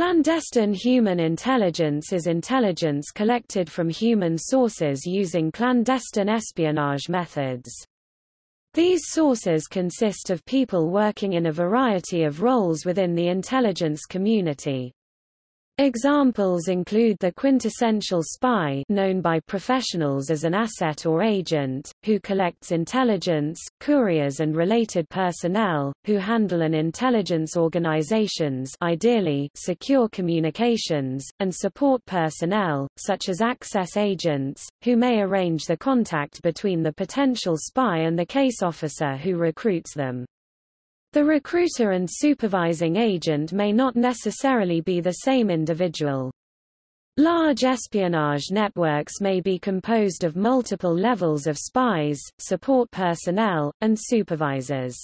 Clandestine human intelligence is intelligence collected from human sources using clandestine espionage methods. These sources consist of people working in a variety of roles within the intelligence community. Examples include the quintessential spy known by professionals as an asset or agent, who collects intelligence, couriers and related personnel, who handle an intelligence organizations ideally secure communications, and support personnel, such as access agents, who may arrange the contact between the potential spy and the case officer who recruits them. The recruiter and supervising agent may not necessarily be the same individual. Large espionage networks may be composed of multiple levels of spies, support personnel, and supervisors.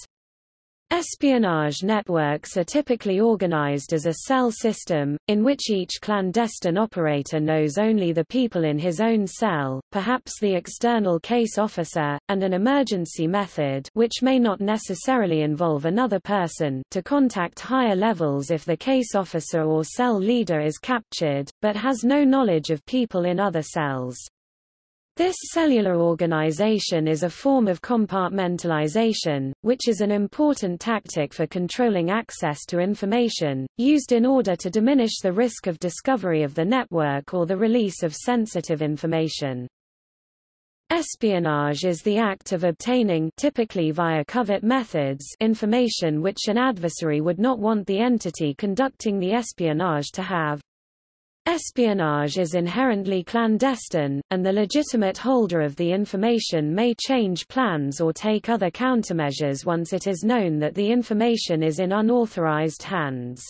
Espionage networks are typically organized as a cell system, in which each clandestine operator knows only the people in his own cell, perhaps the external case officer, and an emergency method which may not necessarily involve another person to contact higher levels if the case officer or cell leader is captured, but has no knowledge of people in other cells. This cellular organization is a form of compartmentalization, which is an important tactic for controlling access to information, used in order to diminish the risk of discovery of the network or the release of sensitive information. Espionage is the act of obtaining typically via covert methods information which an adversary would not want the entity conducting the espionage to have. Espionage is inherently clandestine, and the legitimate holder of the information may change plans or take other countermeasures once it is known that the information is in unauthorized hands.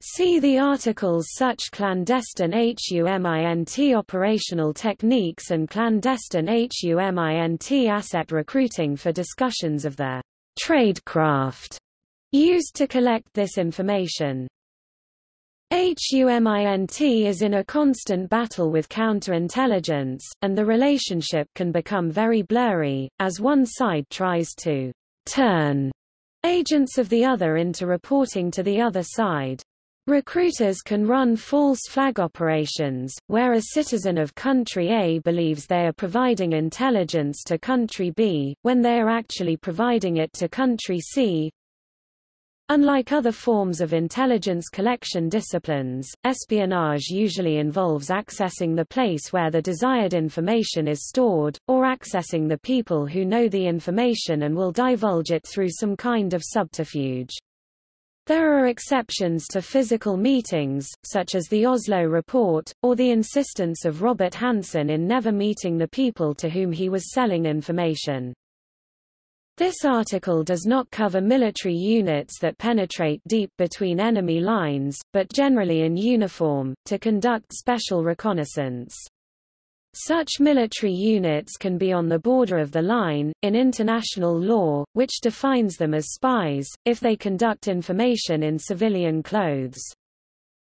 See the articles such clandestine HUMINT operational techniques and clandestine HUMINT asset recruiting for discussions of the tradecraft used to collect this information. HUMINT is in a constant battle with counterintelligence, and the relationship can become very blurry, as one side tries to turn agents of the other into reporting to the other side. Recruiters can run false flag operations, where a citizen of country A believes they are providing intelligence to country B, when they are actually providing it to country C, Unlike other forms of intelligence collection disciplines, espionage usually involves accessing the place where the desired information is stored, or accessing the people who know the information and will divulge it through some kind of subterfuge. There are exceptions to physical meetings, such as the Oslo Report, or the insistence of Robert Hanssen in never meeting the people to whom he was selling information. This article does not cover military units that penetrate deep between enemy lines, but generally in uniform, to conduct special reconnaissance. Such military units can be on the border of the line, in international law, which defines them as spies, if they conduct information in civilian clothes.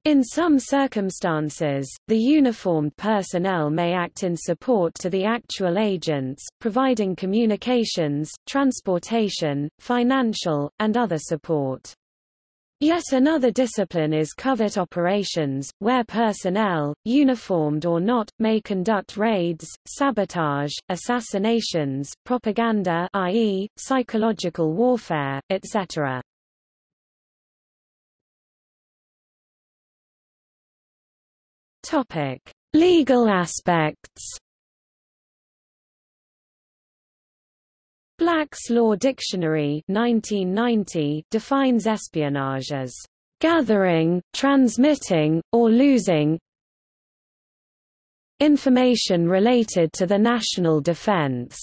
In some circumstances, the uniformed personnel may act in support to the actual agents, providing communications, transportation, financial, and other support. Yet another discipline is covert operations, where personnel, uniformed or not, may conduct raids, sabotage, assassinations, propaganda i.e., psychological warfare, etc. Topic: Legal aspects. Black's Law Dictionary 1990 defines espionage as gathering, transmitting, or losing information related to the national defense.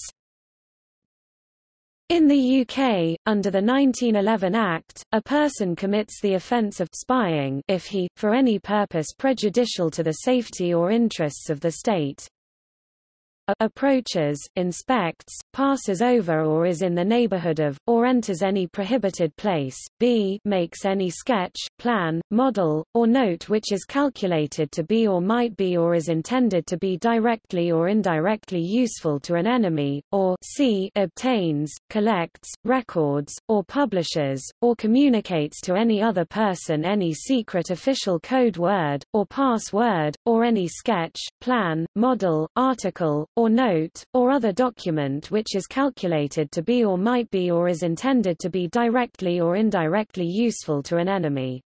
In the UK, under the 1911 Act, a person commits the offence of spying if he, for any purpose prejudicial to the safety or interests of the state, approaches, inspects, passes over or is in the neighborhood of, or enters any prohibited place, b makes any sketch, plan, model, or note which is calculated to be or might be or is intended to be directly or indirectly useful to an enemy, or c obtains, collects, records, or publishes, or communicates to any other person any secret official code word, or password, or any sketch, plan, model, article, or note, or other document which is calculated to be or might be or is intended to be directly or indirectly useful to an enemy.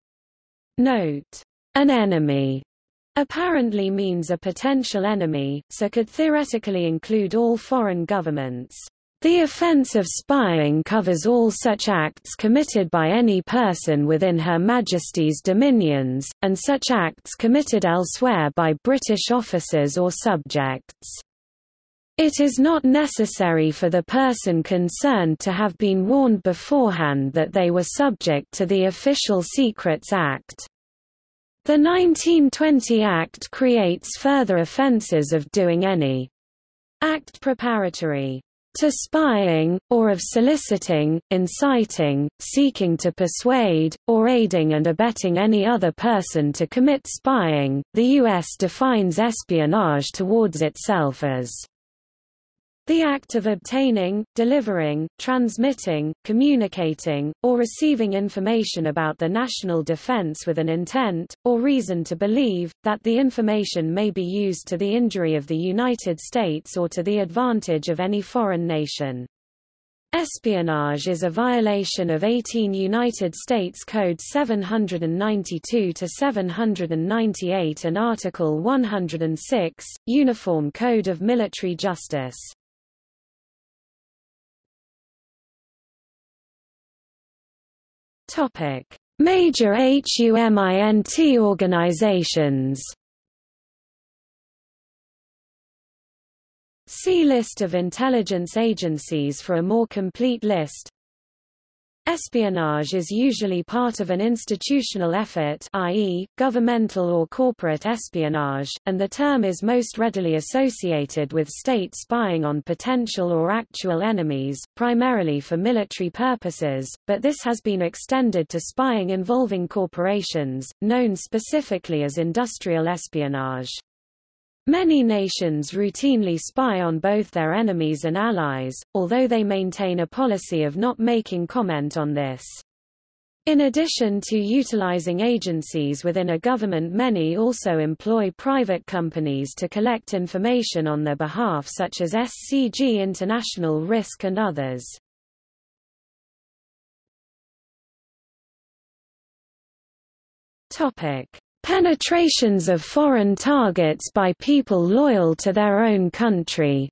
Note. An enemy apparently means a potential enemy, so could theoretically include all foreign governments. The offence of spying covers all such acts committed by any person within Her Majesty's dominions, and such acts committed elsewhere by British officers or subjects. It is not necessary for the person concerned to have been warned beforehand that they were subject to the Official Secrets Act. The 1920 Act creates further offences of doing any act preparatory to spying, or of soliciting, inciting, seeking to persuade, or aiding and abetting any other person to commit spying. The U.S. defines espionage towards itself as the act of obtaining, delivering, transmitting, communicating, or receiving information about the national defense with an intent, or reason to believe, that the information may be used to the injury of the United States or to the advantage of any foreign nation. Espionage is a violation of 18 United States Code 792-798 and Article 106, Uniform Code of Military Justice. Major HUMINT organizations. See List of intelligence agencies for a more complete list. Espionage is usually part of an institutional effort i.e., governmental or corporate espionage, and the term is most readily associated with state spying on potential or actual enemies, primarily for military purposes, but this has been extended to spying involving corporations, known specifically as industrial espionage. Many nations routinely spy on both their enemies and allies, although they maintain a policy of not making comment on this. In addition to utilizing agencies within a government many also employ private companies to collect information on their behalf such as SCG International Risk and others. Topic: Penetrations of foreign targets by people loyal to their own country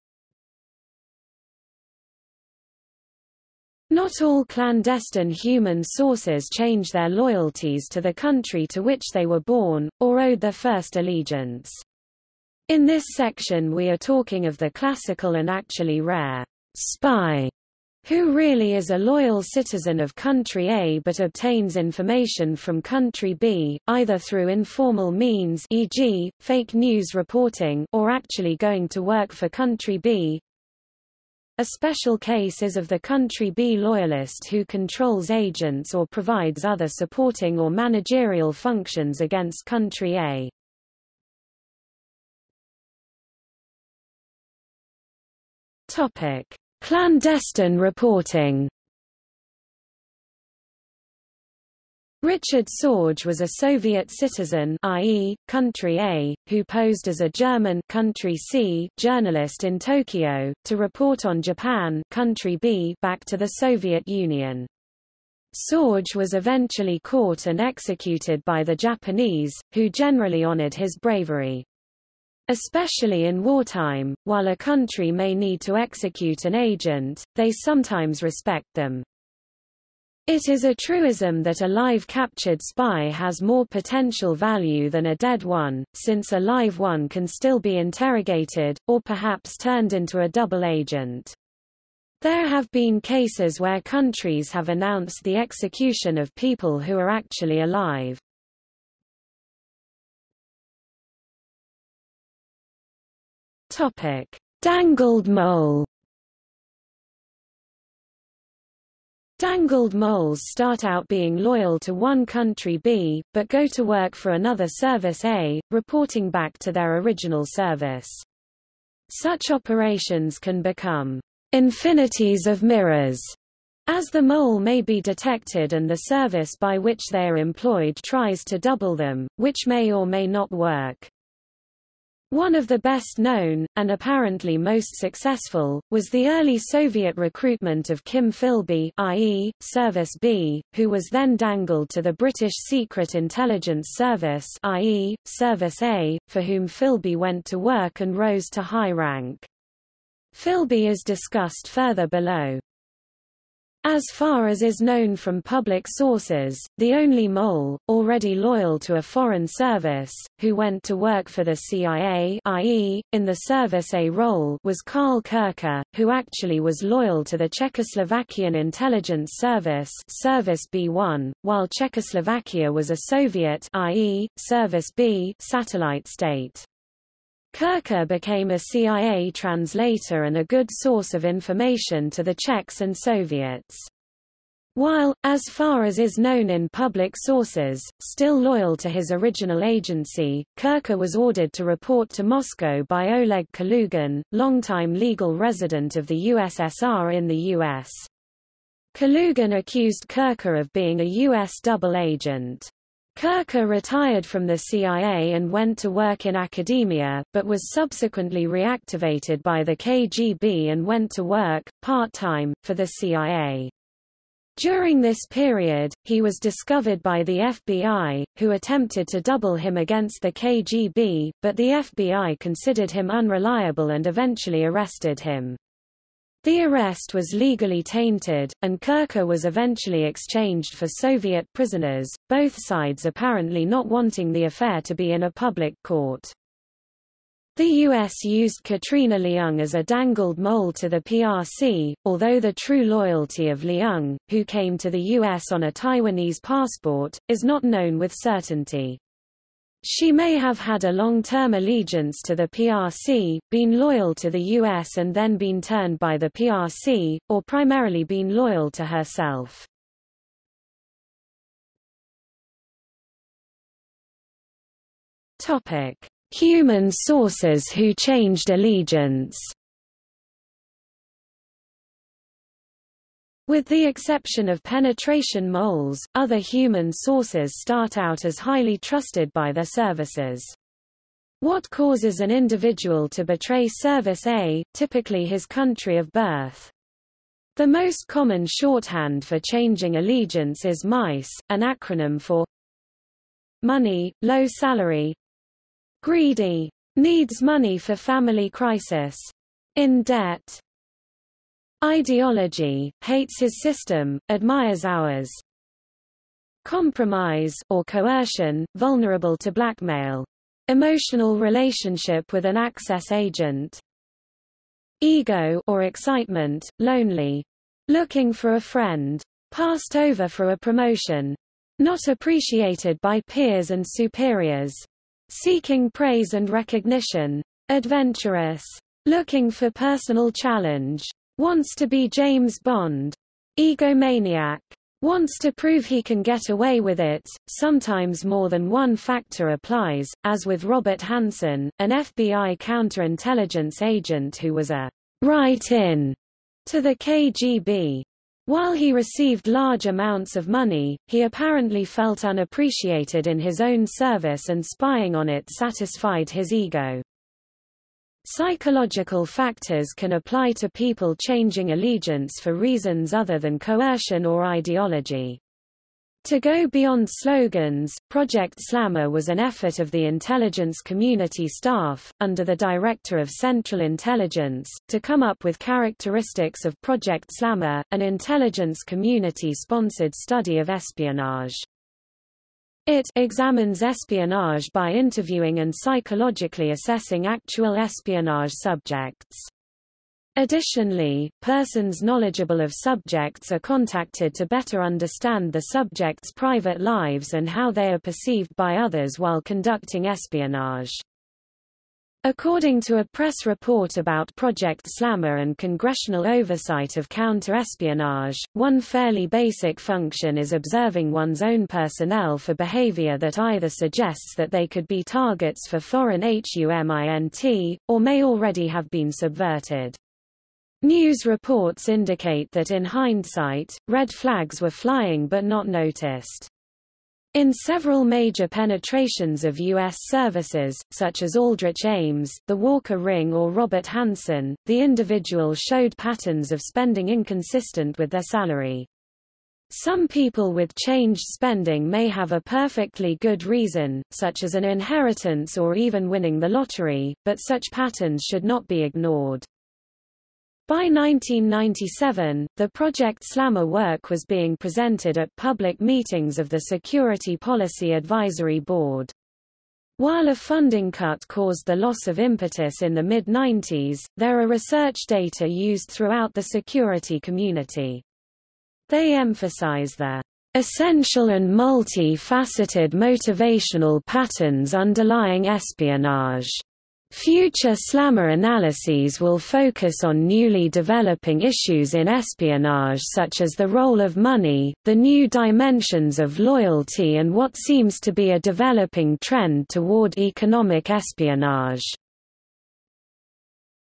Not all clandestine human sources change their loyalties to the country to which they were born, or owed their first allegiance. In this section we are talking of the classical and actually rare spy who really is a loyal citizen of country A but obtains information from country B, either through informal means e.g., fake news reporting or actually going to work for country B. A special case is of the country B loyalist who controls agents or provides other supporting or managerial functions against country A. Topic. Clandestine reporting Richard Sorge was a Soviet citizen i.e., country A, who posed as a German country C journalist in Tokyo, to report on Japan country B back to the Soviet Union. Sorge was eventually caught and executed by the Japanese, who generally honored his bravery. Especially in wartime, while a country may need to execute an agent, they sometimes respect them. It is a truism that a live captured spy has more potential value than a dead one, since a live one can still be interrogated, or perhaps turned into a double agent. There have been cases where countries have announced the execution of people who are actually alive. Topic: Dangled mole Dangled moles start out being loyal to one country B, but go to work for another service A, reporting back to their original service. Such operations can become infinities of mirrors, as the mole may be detected and the service by which they are employed tries to double them, which may or may not work. One of the best known, and apparently most successful, was the early Soviet recruitment of Kim Philby i.e., Service B, who was then dangled to the British Secret Intelligence Service i.e., Service A, for whom Philby went to work and rose to high rank. Philby is discussed further below. As far as is known from public sources, the only mole, already loyal to a foreign service, who went to work for the CIA i.e., in the Service A role was Karl Koecher, who actually was loyal to the Czechoslovakian intelligence service Service B1, while Czechoslovakia was a Soviet i.e., Service B satellite state. Koecher became a CIA translator and a good source of information to the Czechs and Soviets. While, as far as is known in public sources, still loyal to his original agency, Koecher was ordered to report to Moscow by Oleg Kalugin, longtime legal resident of the USSR in the U.S. Kalugin accused Koecher of being a U.S. double agent. Koecher retired from the CIA and went to work in academia, but was subsequently reactivated by the KGB and went to work, part-time, for the CIA. During this period, he was discovered by the FBI, who attempted to double him against the KGB, but the FBI considered him unreliable and eventually arrested him. The arrest was legally tainted, and Koecher was eventually exchanged for Soviet prisoners, both sides apparently not wanting the affair to be in a public court. The U.S. used Katrina Leung as a dangled mole to the PRC, although the true loyalty of Leung, who came to the U.S. on a Taiwanese passport, is not known with certainty. She may have had a long-term allegiance to the PRC, been loyal to the US and then been turned by the PRC, or primarily been loyal to herself. Human sources who changed allegiance. With the exception of penetration moles, other human sources start out as highly trusted by their services. What causes an individual to betray Service A, typically his country of birth? The most common shorthand for changing allegiance is MICE, an acronym for money, low salary, greedy, needs money for family crisis, in debt, Ideology, hates his system, admires ours. Compromise or coercion, vulnerable to blackmail. Emotional relationship with an access agent. Ego or excitement, lonely. Looking for a friend. Passed over for a promotion. Not appreciated by peers and superiors. Seeking praise and recognition. Adventurous. Looking for personal challenge. Wants to be James Bond. Egomaniac. Wants to prove he can get away with it. Sometimes more than one factor applies, as with Robert Hanssen, an FBI counterintelligence agent who was a write-in to the KGB. While he received large amounts of money, he apparently felt unappreciated in his own service and spying on it satisfied his ego. Psychological factors can apply to people changing allegiance for reasons other than coercion or ideology. To go beyond slogans, Project Slammer was an effort of the intelligence community staff, under the Director of Central Intelligence, to come up with characteristics of Project Slammer, an intelligence community-sponsored study of espionage. It examines espionage by interviewing and psychologically assessing actual espionage subjects. Additionally, persons knowledgeable of subjects are contacted to better understand the subjects' private lives and how they are perceived by others while conducting espionage. According to a press report about Project Slammer and congressional oversight of counter-espionage, one fairly basic function is observing one's own personnel for behavior that either suggests that they could be targets for foreign HUMINT, or may already have been subverted. News reports indicate that in hindsight, red flags were flying but not noticed. In several major penetrations of U.S. services, such as Aldrich Ames, the Walker Ring or Robert Hanssen, the individual showed patterns of spending inconsistent with their salary. Some people with changed spending may have a perfectly good reason, such as an inheritance or even winning the lottery, but such patterns should not be ignored. By 1997, the Project Slammer work was being presented at public meetings of the Security Policy Advisory Board. While a funding cut caused the loss of impetus in the mid-90s, there are research data used throughout the security community. They emphasize the essential and multi-faceted motivational patterns underlying espionage Future slammer analyses will focus on newly developing issues in espionage such as the role of money, the new dimensions of loyalty and what seems to be a developing trend toward economic espionage.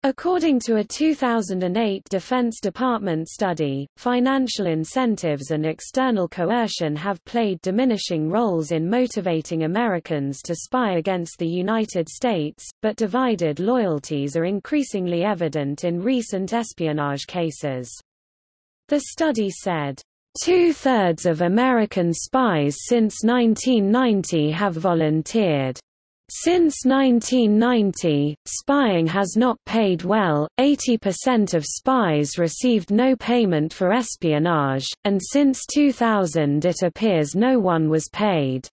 According to a 2008 Defense Department study, financial incentives and external coercion have played diminishing roles in motivating Americans to spy against the United States, but divided loyalties are increasingly evident in recent espionage cases. The study said, Two-thirds of American spies since 1990 have volunteered. Since 1990, spying has not paid well, 80% of spies received no payment for espionage, and since 2000 it appears no one was paid.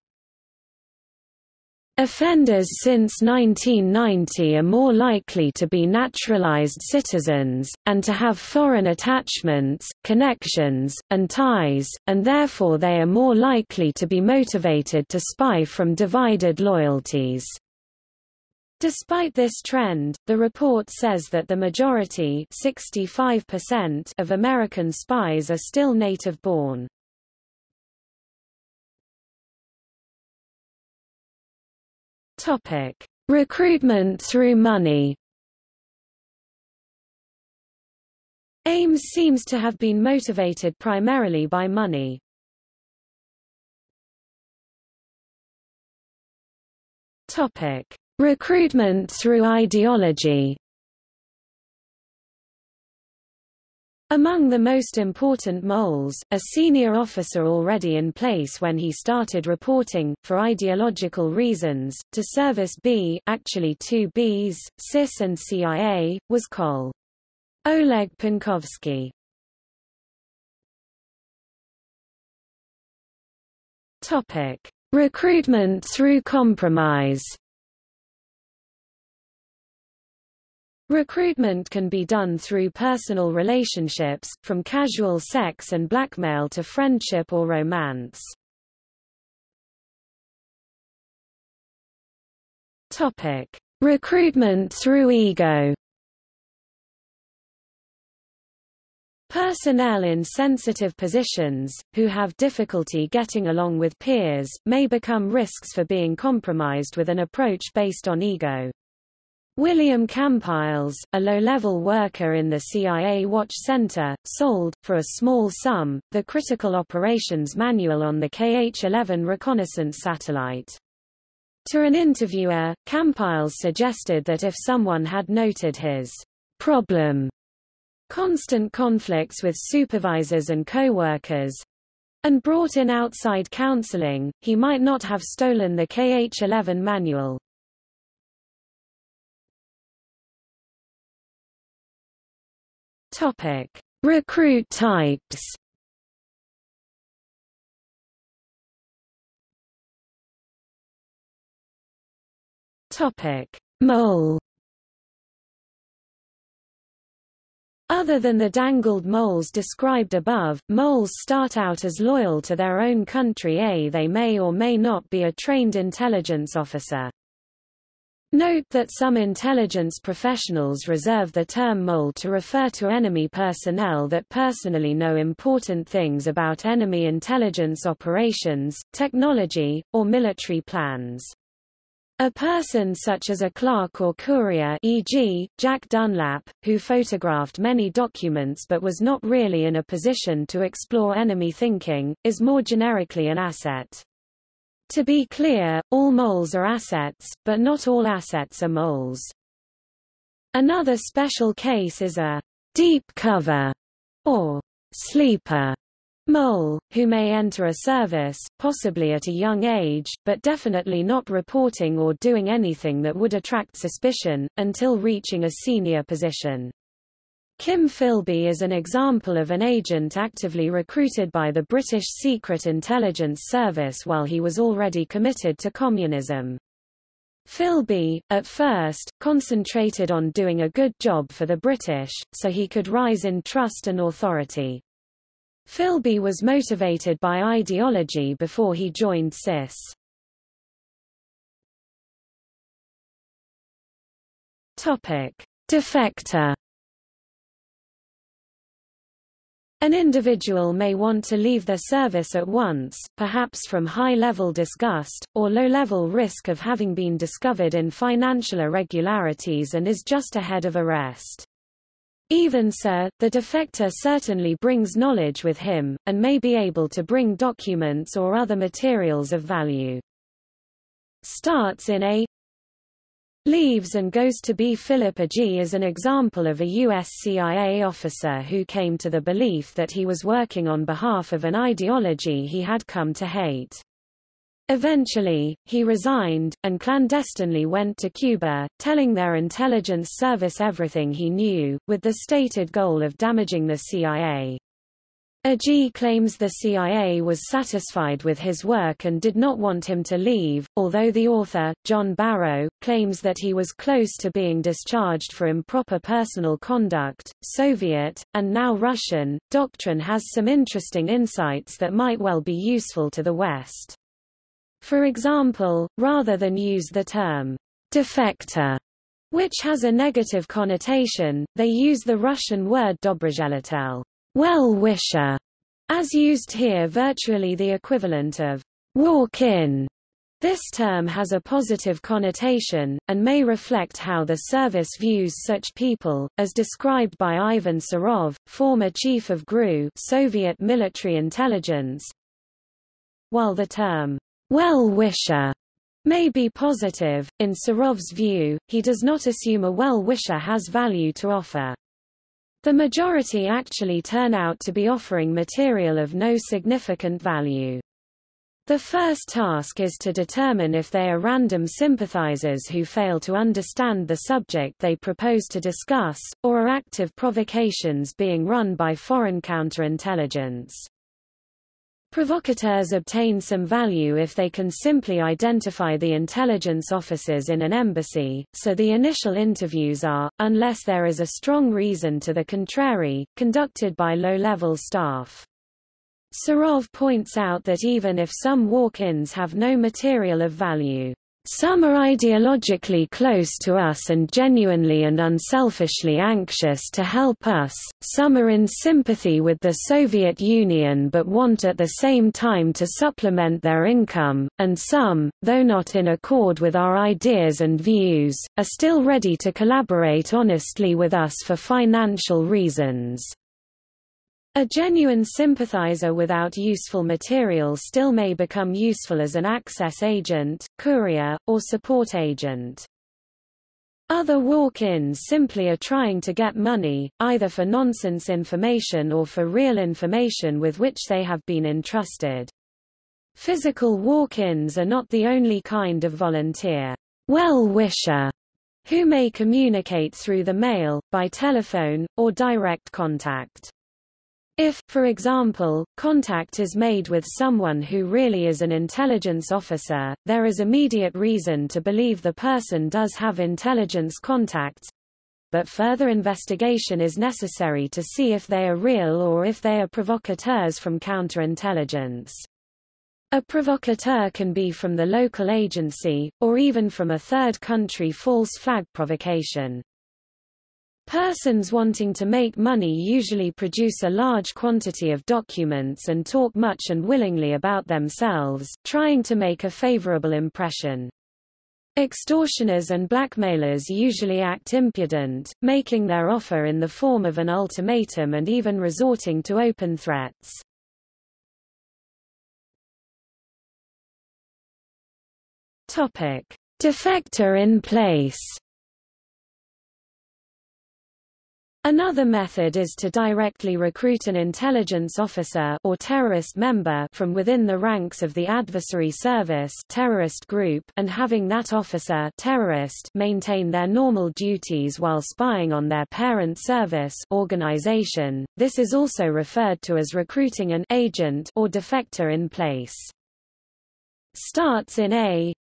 Offenders since 1990 are more likely to be naturalized citizens, and to have foreign attachments, connections, and ties, and therefore they are more likely to be motivated to spy from divided loyalties. Despite this trend, the report says that the majority of American spies are still native-born. Topic: Recruitment through money. Ames seems to have been motivated primarily by money. Topic: Recruitment through ideology. Among the most important moles, a senior officer already in place when he started reporting, for ideological reasons, to Service B actually two Bs, SIS and CIA, was Col. Oleg Penkovsky. Recruitment through compromise Recruitment can be done through personal relationships, from casual sex and blackmail to friendship or romance. Topic: Recruitment through ego. Personnel in sensitive positions, who have difficulty getting along with peers, may become risks for being compromised with an approach based on ego. William Kampiles, a low-level worker in the CIA Watch Center, sold, for a small sum, the critical operations manual on the KH-11 reconnaissance satellite. To an interviewer, Campiles suggested that if someone had noted his problem, constant conflicts with supervisors and co-workers, and brought in outside counseling, he might not have stolen the KH-11 manual. Topic: Recruit types. Topic: Mole. Other than the dangled moles described above, moles start out as loyal to their own country A. They may or may not be a trained intelligence officer. Note that some intelligence professionals reserve the term mole to refer to enemy personnel that personally know important things about enemy intelligence operations, technology, or military plans. A person such as a clerk or courier e.g., Jack Dunlap, who photographed many documents but was not really in a position to explore enemy thinking, is more generically an asset. To be clear, all moles are assets, but not all assets are moles. Another special case is a deep cover or sleeper mole, who may enter a service, possibly at a young age, but definitely not reporting or doing anything that would attract suspicion, until reaching a senior position. Kim Philby is an example of an agent actively recruited by the British Secret Intelligence Service while he was already committed to communism. Philby, at first, concentrated on doing a good job for the British, so he could rise in trust and authority. Philby was motivated by ideology before he joined SIS. Topic. Defector An individual may want to leave their service at once, perhaps from high-level disgust, or low-level risk of having been discovered in financial irregularities and is just ahead of arrest. Even so, the defector certainly brings knowledge with him, and may be able to bring documents or other materials of value. Starts in a leaves and goes to be Philip Agee is an example of a U.S. CIA officer who came to the belief that he was working on behalf of an ideology he had come to hate. Eventually, he resigned, and clandestinely went to Cuba, telling their intelligence service everything he knew, with the stated goal of damaging the CIA. Agee claims the CIA was satisfied with his work and did not want him to leave, although the author, John Barron, claims that he was close to being discharged for improper personal conduct. Soviet, and now Russian, doctrine has some interesting insights that might well be useful to the West. For example, rather than use the term defector, which has a negative connotation, they use the Russian word dobrozheletel well-wisher, as used here virtually the equivalent of walk-in. This term has a positive connotation, and may reflect how the service views such people, as described by Ivan Serov, former chief of GRU Soviet military intelligence. While the term well-wisher may be positive, in Serov's view, he does not assume a well-wisher has value to offer. The majority actually turn out to be offering material of no significant value. The first task is to determine if they are random sympathizers who fail to understand the subject they propose to discuss, or are active provocations being run by foreign counterintelligence. Provocateurs obtain some value if they can simply identify the intelligence officers in an embassy, so the initial interviews are, unless there is a strong reason to the contrary, conducted by low-level staff. Serov points out that even if some walk-ins have no material of value, some are ideologically close to us and genuinely and unselfishly anxious to help us, some are in sympathy with the Soviet Union but want at the same time to supplement their income, and some, though not in accord with our ideas and views, are still ready to collaborate honestly with us for financial reasons. A genuine sympathizer without useful material still may become useful as an access agent, courier, or support agent. Other walk-ins simply are trying to get money, either for nonsense information or for real information with which they have been entrusted. Physical walk-ins are not the only kind of volunteer well-wisher who may communicate through the mail, by telephone, or direct contact. If, for example, contact is made with someone who really is an intelligence officer, there is immediate reason to believe the person does have intelligence contacts, but further investigation is necessary to see if they are real or if they are provocateurs from counterintelligence. A provocateur can be from the local agency, or even from a third country false flag provocation. Persons wanting to make money usually produce a large quantity of documents and talk much and willingly about themselves, trying to make a favorable impression. Extortioners and blackmailers usually act impudent, making their offer in the form of an ultimatum and even resorting to open threats. Topic: Defector in place. Another method is to directly recruit an intelligence officer or terrorist member from within the ranks of the adversary service terrorist group and having that officer terrorist maintain their normal duties while spying on their parent service organization. This is also referred to as recruiting an agent or defector in place. Starts in A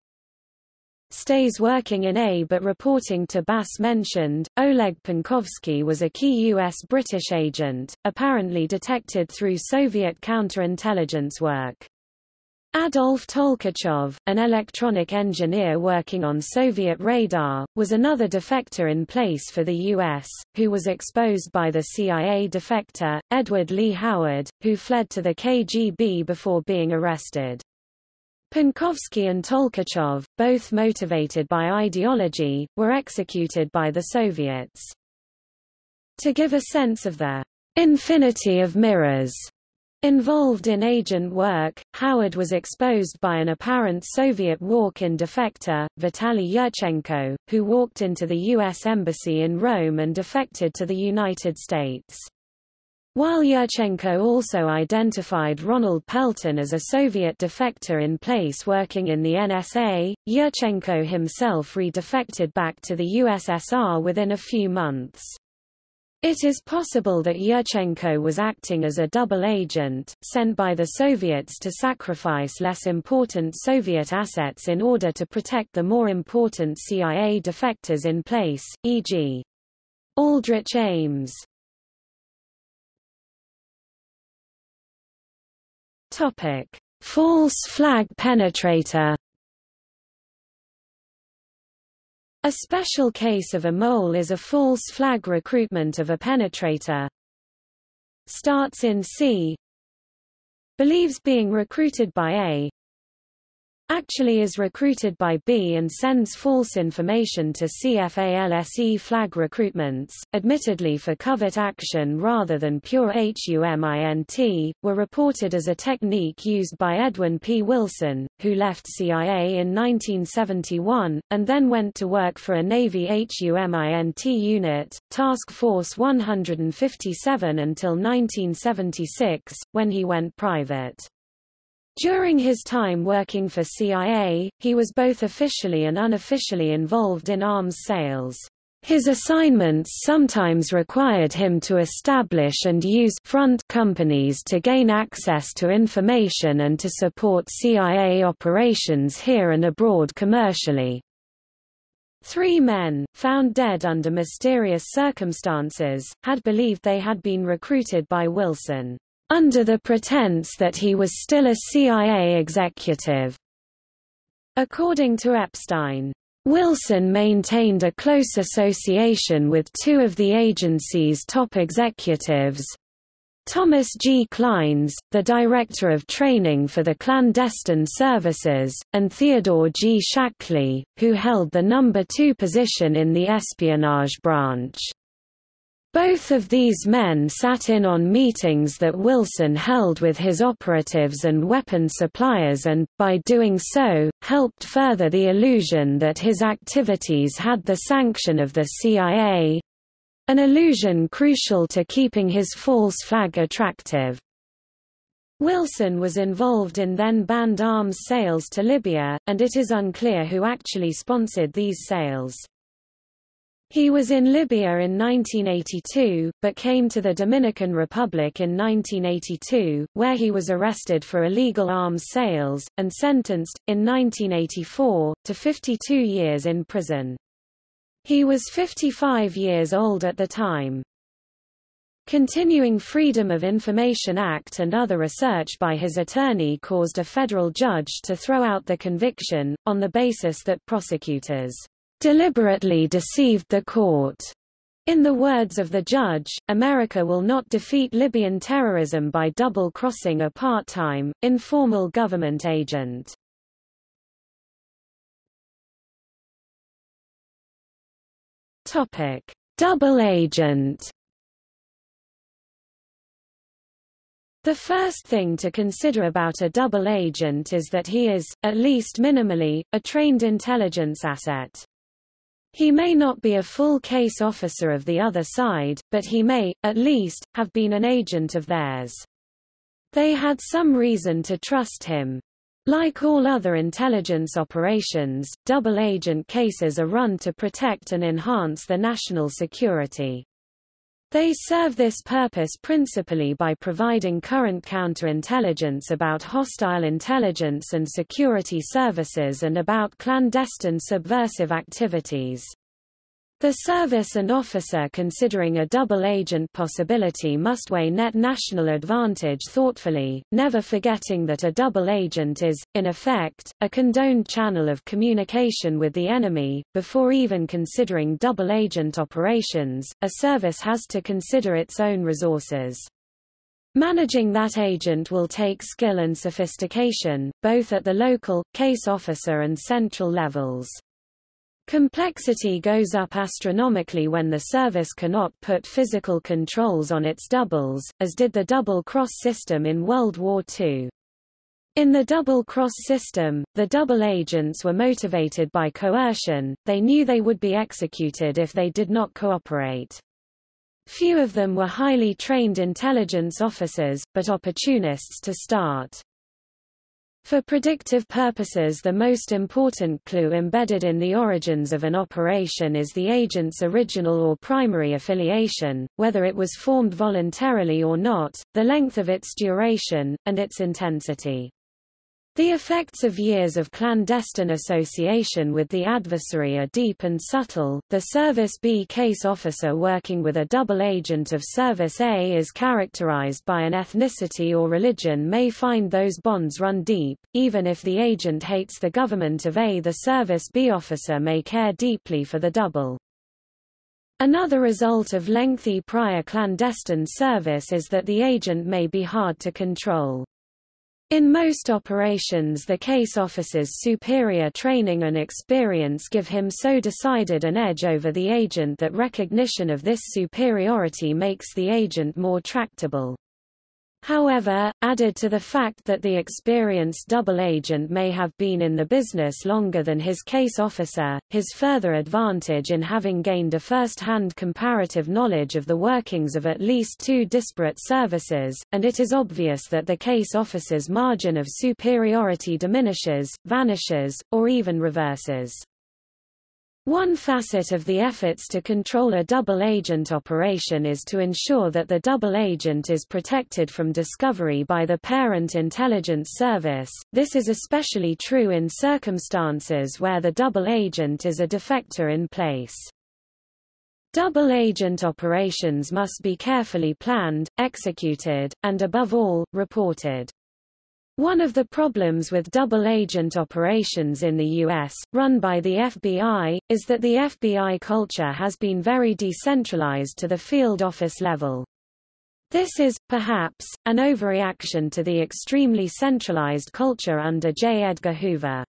stays working in A but reporting to BAS mentioned, Oleg Penkovsky was a key U.S.-British agent, apparently detected through Soviet counterintelligence work. Adolf Tolkachov, an electronic engineer working on Soviet radar, was another defector in place for the U.S., who was exposed by the CIA defector, Edward Lee Howard, who fled to the KGB before being arrested. Penkovsky and Tolkachov, both motivated by ideology, were executed by the Soviets. To give a sense of the infinity of mirrors involved in agent work, Howard was exposed by an apparent Soviet walk-in defector, Vitaly Yurchenko, who walked into the U.S. Embassy in Rome and defected to the United States. While Yurchenko also identified Ronald Pelton as a Soviet defector in place working in the NSA, Yurchenko himself redefected back to the USSR within a few months. It is possible that Yurchenko was acting as a double agent, sent by the Soviets to sacrifice less important Soviet assets in order to protect the more important CIA defectors in place, e.g. Aldrich Ames. Topic: False flag penetrator. A special case of a mole is a false flag recruitment of a penetrator. Starts in C. Believes being recruited by A actually is recruited by B and sends false information to CFALSE flag recruitments, admittedly for covert action rather than pure HUMINT, were reported as a technique used by Edwin P. Wilson, who left CIA in 1971, and then went to work for a Navy HUMINT unit, Task Force 157 until 1976, when he went private. During his time working for CIA, he was both officially and unofficially involved in arms sales. His assignments sometimes required him to establish and use front companies to gain access to information and to support CIA operations here and abroad commercially. Three men, found dead under mysterious circumstances, had believed they had been recruited by Wilson under the pretense that he was still a CIA executive. According to Epstein, Wilson maintained a close association with two of the agency's top executives, Thomas G. Clines, the Director of Training for the Clandestine Services, and Theodore G. Shackley, who held the number two position in the espionage branch. Both of these men sat in on meetings that Wilson held with his operatives and weapon suppliers and, by doing so, helped further the illusion that his activities had the sanction of the CIA—an illusion crucial to keeping his false flag attractive. Wilson was involved in then banned arms sales to Libya, and it is unclear who actually sponsored these sales. He was in Libya in 1982, but came to the Dominican Republic in 1982, where he was arrested for illegal arms sales, and sentenced, in 1984, to 52 years in prison. He was 55 years old at the time. Continuing Freedom of Information Act and other research by his attorney caused a federal judge to throw out the conviction, on the basis that prosecutors deliberately deceived the court. In the words of the judge, America will not defeat Libyan terrorism by double-crossing a part-time, informal government agent. Topic: Double agent. The first thing to consider about a double agent is that he is, at least minimally, a trained intelligence asset. He may not be a full case officer of the other side, but he may, at least, have been an agent of theirs. They had some reason to trust him. Like all other intelligence operations, double agent cases are run to protect and enhance the national security. They serve this purpose principally by providing current counterintelligence about hostile intelligence and security services and about clandestine subversive activities. The service and officer considering a double agent possibility must weigh net national advantage thoughtfully, never forgetting that a double agent is, in effect, a condoned channel of communication with the enemy. Before even considering double agent operations, a service has to consider its own resources. Managing that agent will take skill and sophistication, both at the local, case officer and central levels. Complexity goes up astronomically when the service cannot put physical controls on its doubles, as did the double-cross system in World War II. In the double-cross system, the double agents were motivated by coercion, they knew they would be executed if they did not cooperate. Few of them were highly trained intelligence officers, but opportunists to start. For predictive purposes the most important clue embedded in the origins of an operation is the agent's original or primary affiliation, whether it was formed voluntarily or not, the length of its duration, and its intensity. The effects of years of clandestine association with the adversary are deep and subtle. The Service B case officer working with a double agent of Service A is characterized by an ethnicity or religion may find those bonds run deep, even if the agent hates the government of A. The Service B officer may care deeply for the double. Another result of lengthy prior clandestine service is that the agent may be hard to control. In most operations the case officer's superior training and experience give him so decided an edge over the agent that recognition of this superiority makes the agent more tractable. However, added to the fact that the experienced double agent may have been in the business longer than his case officer, his further advantage in having gained a first-hand comparative knowledge of the workings of at least two disparate services, and it is obvious that the case officer's margin of superiority diminishes, vanishes, or even reverses. One facet of the efforts to control a double agent operation is to ensure that the double agent is protected from discovery by the parent intelligence service. This is especially true in circumstances where the double agent is a defector in place. Double agent operations must be carefully planned, executed, and above all, reported. One of the problems with double-agent operations in the U.S., run by the FBI, is that the FBI culture has been very decentralized to the field office level. This is, perhaps, an overreaction to the extremely centralized culture under J. Edgar Hoover.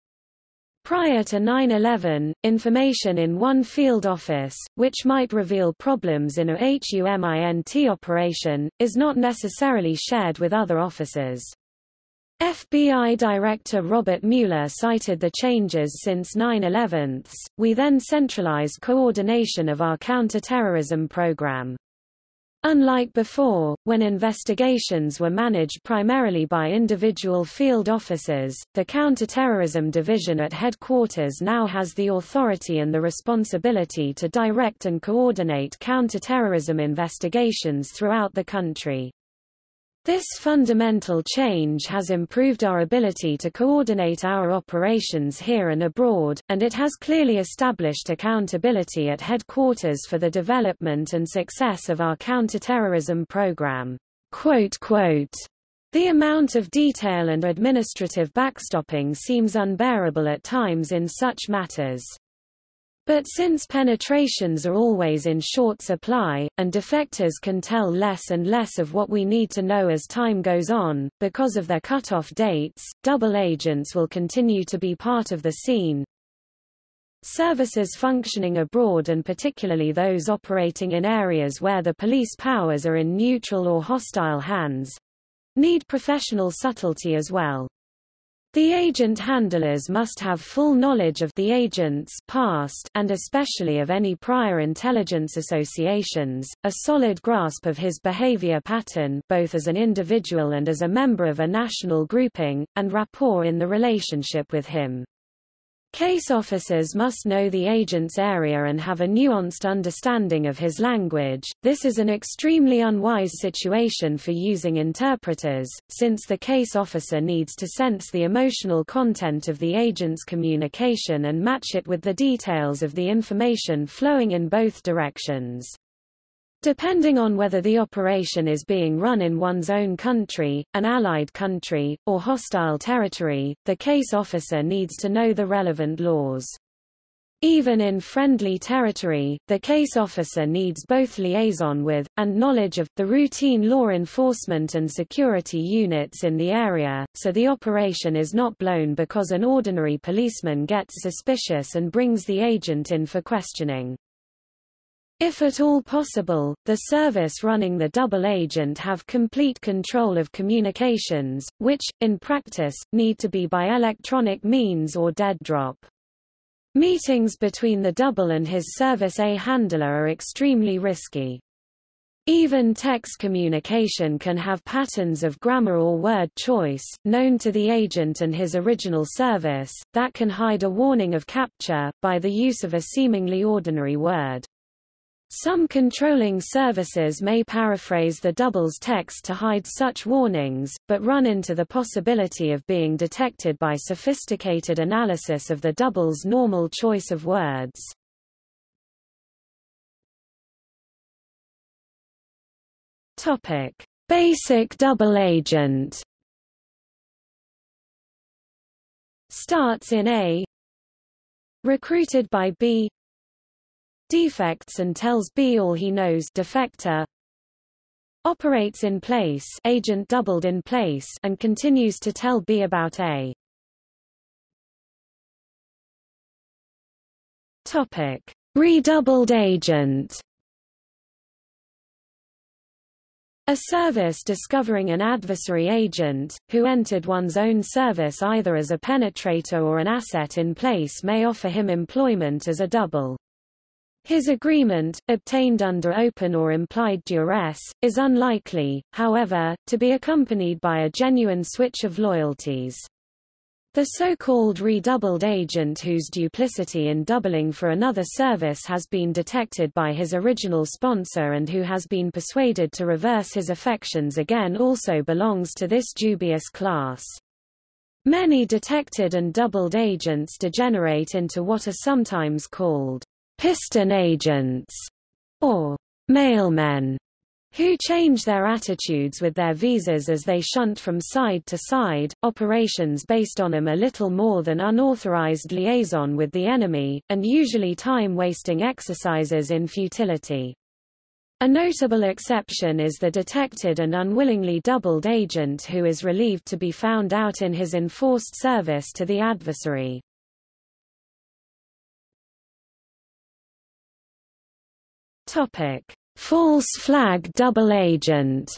Prior to 9-11, information in one field office, which might reveal problems in a HUMINT operation, is not necessarily shared with other officers. FBI Director Robert Mueller cited the changes since 9-11. We then centralized coordination of our counterterrorism program. Unlike before, when investigations were managed primarily by individual field officers, the Counterterrorism Division at headquarters now has the authority and the responsibility to direct and coordinate counterterrorism investigations throughout the country. This fundamental change has improved our ability to coordinate our operations here and abroad, and it has clearly established accountability at headquarters for the development and success of our counterterrorism program. The amount of detail and administrative backstopping seems unbearable at times in such matters. But since penetrations are always in short supply, and defectors can tell less and less of what we need to know as time goes on, because of their cut-off dates, double agents will continue to be part of the scene. Services functioning abroad and particularly those operating in areas where the police powers are in neutral or hostile hands, need professional subtlety as well. The agent handlers must have full knowledge of the agent's past and especially of any prior intelligence associations, a solid grasp of his behavior pattern both as an individual and as a member of a national grouping, and rapport in the relationship with him. Case officers must know the agent's area and have a nuanced understanding of his language. This is an extremely unwise situation for using interpreters, since the case officer needs to sense the emotional content of the agent's communication and match it with the details of the information flowing in both directions. Depending on whether the operation is being run in one's own country, an allied country, or hostile territory, the case officer needs to know the relevant laws. Even in friendly territory, the case officer needs both liaison with, and knowledge of, the routine law enforcement and security units in the area, so the operation is not blown because an ordinary policeman gets suspicious and brings the agent in for questioning. If at all possible, the service running the double agent have complete control of communications, which, in practice, need to be by electronic means or dead drop. Meetings between the double and his Service A handler are extremely risky. Even text communication can have patterns of grammar or word choice, known to the agent and his original service, that can hide a warning of capture, by the use of a seemingly ordinary word. Some controlling services may paraphrase the double's text to hide such warnings, but run into the possibility of being detected by sophisticated analysis of the double's normal choice of words. Topic: Basic double agent. Starts in A. Recruited by B defects and tells B all he knows defector operates in place agent doubled in place and continues to tell B about A. Topic: Redoubled agent. A service discovering an adversary agent, who entered one's own service either as a penetrator or an asset in place may offer him employment as a double. His agreement, obtained under open or implied duress, is unlikely, however, to be accompanied by a genuine switch of loyalties. The so-called redoubled agent whose duplicity in doubling for another service has been detected by his original sponsor and who has been persuaded to reverse his affections again also belongs to this dubious class. Many detected and doubled agents degenerate into what are sometimes called piston agents, or mailmen, who change their attitudes with their visas as they shunt from side to side, operations based on them a little more than unauthorized liaison with the enemy, and usually time-wasting exercises in futility. A notable exception is the detected and unwillingly doubled agent who is relieved to be found out in his enforced service to the adversary. Topic: False flag double agent.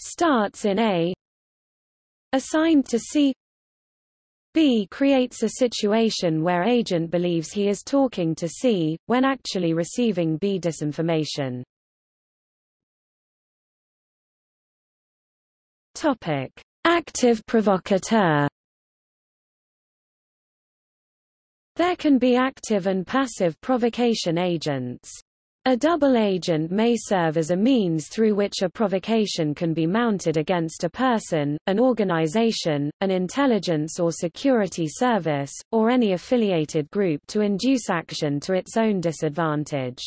Starts in A. Assigned to C. B creates a situation where agent believes he is talking to C, when actually receiving B disinformation. Topic: Active provocateur. There can be active and passive provocation agents. A double agent may serve as a means through which a provocation can be mounted against a person, an organization, an intelligence or security service, or any affiliated group to induce action to its own disadvantage.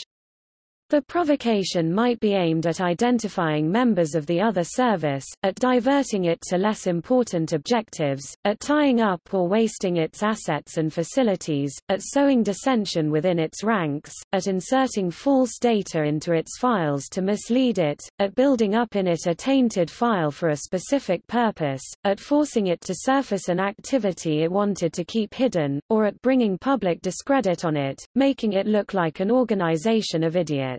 The provocation might be aimed at identifying members of the other service, at diverting it to less important objectives, at tying up or wasting its assets and facilities, at sowing dissension within its ranks, at inserting false data into its files to mislead it, at building up in it a tainted file for a specific purpose, at forcing it to surface an activity it wanted to keep hidden, or at bringing public discredit on it, making it look like an organization of idiots.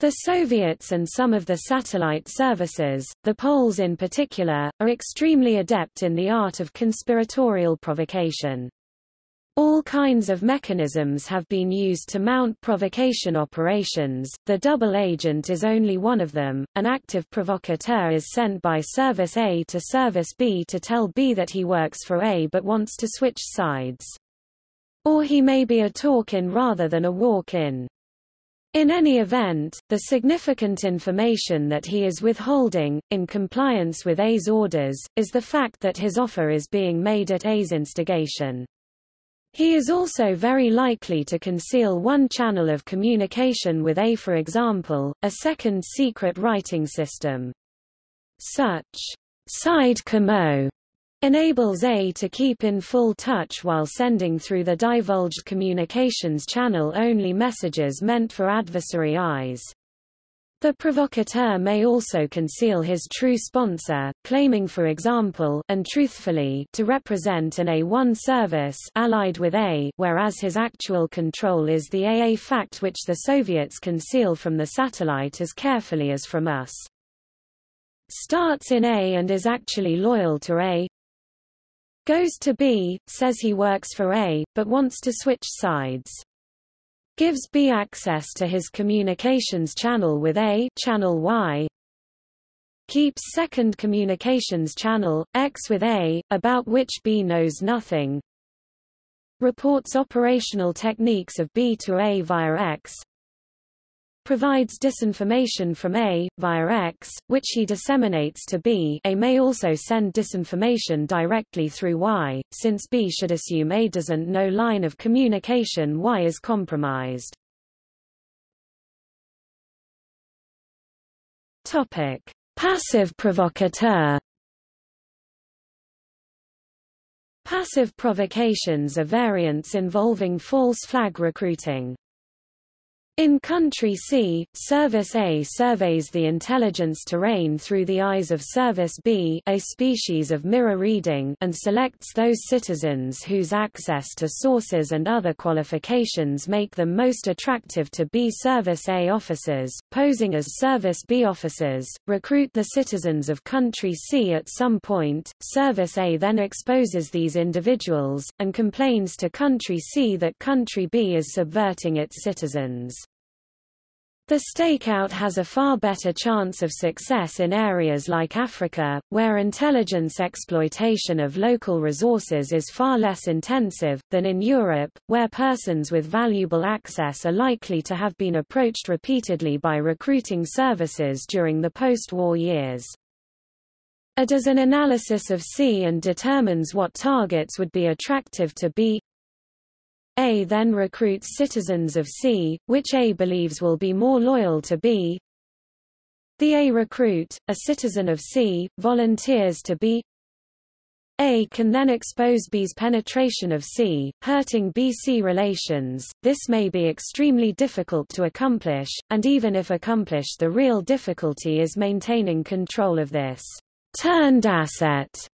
The Soviets and some of the satellite services, the Poles in particular, are extremely adept in the art of conspiratorial provocation. All kinds of mechanisms have been used to mount provocation operations, the double agent is only one of them. An active provocateur is sent by Service A to Service B to tell B that he works for A but wants to switch sides. Or he may be a talk-in rather than a walk-in. In any event, the significant information that he is withholding, in compliance with A's orders, is the fact that his offer is being made at A's instigation. He is also very likely to conceal one channel of communication with A for example, a second secret writing system. Such side commo enables A to keep in full touch while sending through the divulged communications channel only messages meant for adversary eyes. The provocateur may also conceal his true sponsor, claiming for example and truthfully to represent an A1 service allied with A whereas his actual control is the AA fact which the Soviets conceal from the satellite as carefully as from us. Starts in A and is actually loyal to A, Goes to B, says he works for A, but wants to switch sides. Gives B access to his communications channel with A channel Y. Keeps second communications channel, X with A, about which B knows nothing. Reports operational techniques of B to A via X provides disinformation from A, via X, which he disseminates to B A may also send disinformation directly through Y, since B should assume A doesn't know line of communication Y is compromised. Topic. Passive provocateur Passive provocations are variants involving false flag recruiting. In Country C, Service A surveys the intelligence terrain through the eyes of Service B a species of mirror reading and selects those citizens whose access to sources and other qualifications make them most attractive to B Service A officers, posing as Service B officers, recruit the citizens of Country C at some point, Service A then exposes these individuals, and complains to Country C that Country B is subverting its citizens. The stakeout has a far better chance of success in areas like Africa, where intelligence exploitation of local resources is far less intensive, than in Europe, where persons with valuable access are likely to have been approached repeatedly by recruiting services during the post-war years. A does an analysis of C and determines what targets would be attractive to B a then recruits citizens of C, which A believes will be more loyal to B. The A recruit, a citizen of C, volunteers to B. A can then expose B's penetration of C, hurting B-C relations. This may be extremely difficult to accomplish, and even if accomplished the real difficulty is maintaining control of this turned asset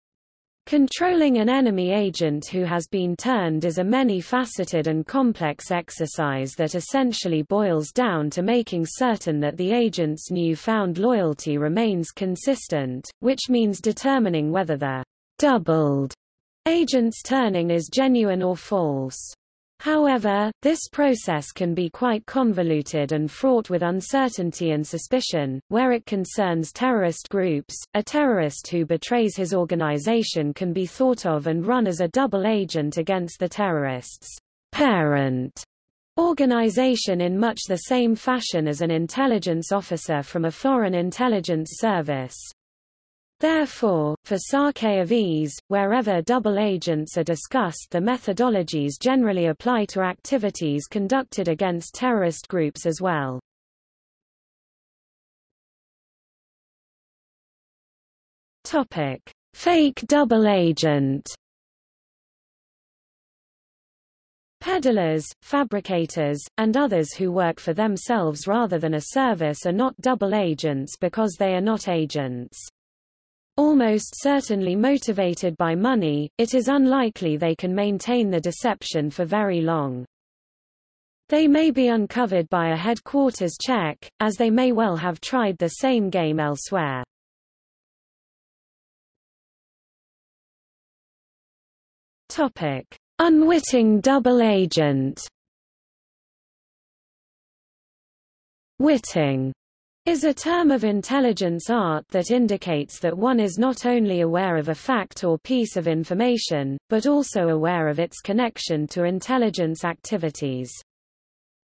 Controlling an enemy agent who has been turned is a many-faceted and complex exercise that essentially boils down to making certain that the agent's new-found loyalty remains consistent, which means determining whether the doubled agent's turning is genuine or false. However, this process can be quite convoluted and fraught with uncertainty and suspicion. Where it concerns terrorist groups, a terrorist who betrays his organization can be thought of and run as a double agent against the terrorist's parent organization in much the same fashion as an intelligence officer from a foreign intelligence service. Therefore, for Sarkeyev wherever double agents are discussed the methodologies generally apply to activities conducted against terrorist groups as well. Topic: Fake double agent. Peddlers, fabricators, and others who work for themselves rather than a service are not double agents because they are not agents. Almost certainly motivated by money, it is unlikely they can maintain the deception for very long. They may be uncovered by a headquarters check, as they may well have tried the same game elsewhere. Topic: Unwitting double agent. Witting is a term of intelligence art that indicates that one is not only aware of a fact or piece of information, but also aware of its connection to intelligence activities.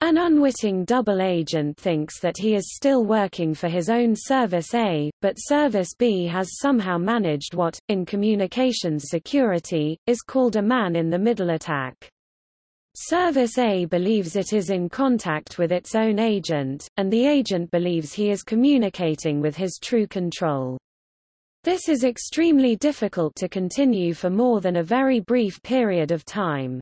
An unwitting double agent thinks that he is still working for his own Service A, but Service B has somehow managed what, in communications security, is called a man-in-the-middle attack. Service A believes it is in contact with its own agent, and the agent believes he is communicating with his true control. This is extremely difficult to continue for more than a very brief period of time.